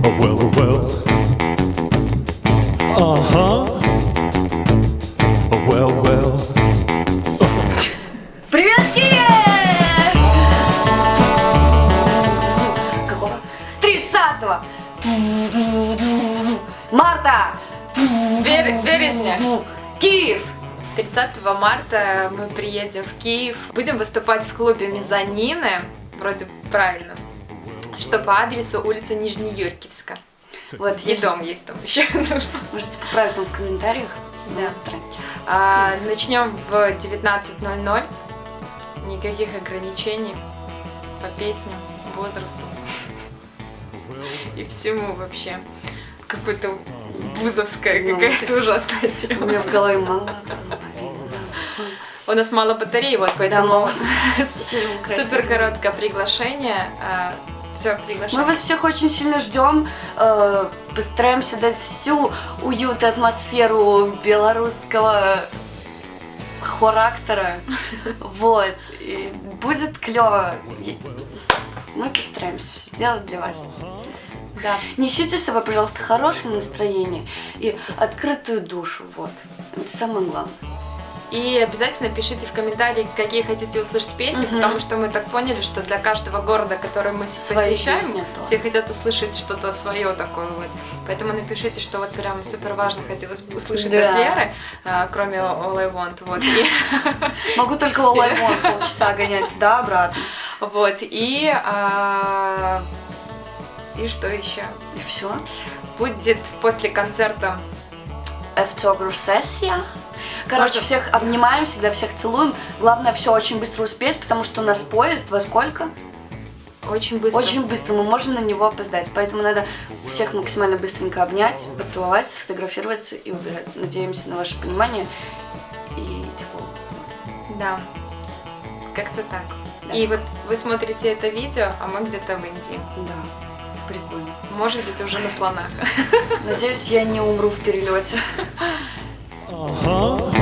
Well, well. Uh huh. Oh well, well. Привет, Киев! Какого? 30 марта! Бер- березня. Киев! 30 марта мы приедем в Киев. Будем выступать в клубе Мезонины. Вроде правильно. Что по адресу улица Нижнеюркивска. Вот, И дом есть там еще. Можете поправить там в комментариях. Да. А, Начнем в 19.00. Никаких ограничений по песням, возрасту и всему вообще. Какое-то бузовская Ну, какая-то ужасная У тема. меня в голове мало. У нас мало батареи, вот поэтому супер короткое приглашение. Все, Мы приглашаем. вас всех очень сильно ждем. э, Постараемся дать всю уют и атмосферу белорусского характера. Вот. И будет клево. Мы постараемся все сделать для вас. Да. Несите с собой, пожалуйста, хорошее настроение и открытую душу. Вот. Это самое главное. И обязательно пишите в комментарии, какие хотите услышать песни, Мгм. потому что мы так поняли, что для каждого города, который мы Свои посещаем, песни, все хотят услышать что-то свое такое вот. Поэтому напишите, что вот прям супер важно хотелось услышать Да. от Леры, а, кроме All I Want, вот. Могу только All I Want полчаса гонять туда-обратно. вот, и, а, и что еще? И все. Будет после концерта Эфтогру-сессия. Короче, всех обнимаем, всегда всех целуем. Главное все очень быстро успеть, потому что у нас поезд во сколько? очень быстро. Очень быстро, мы можем на него опоздать. Поэтому надо всех максимально быстренько обнять, поцеловать, сфотографироваться и убежать. Надеемся на ваше понимание и тепло. Да, как-то так. Да. И вот вы смотрите это видео, а мы где-то в Индии. Да, прикольно. Может быть, уже на слонах. Надеюсь, я не умру в перелете. Uh huh.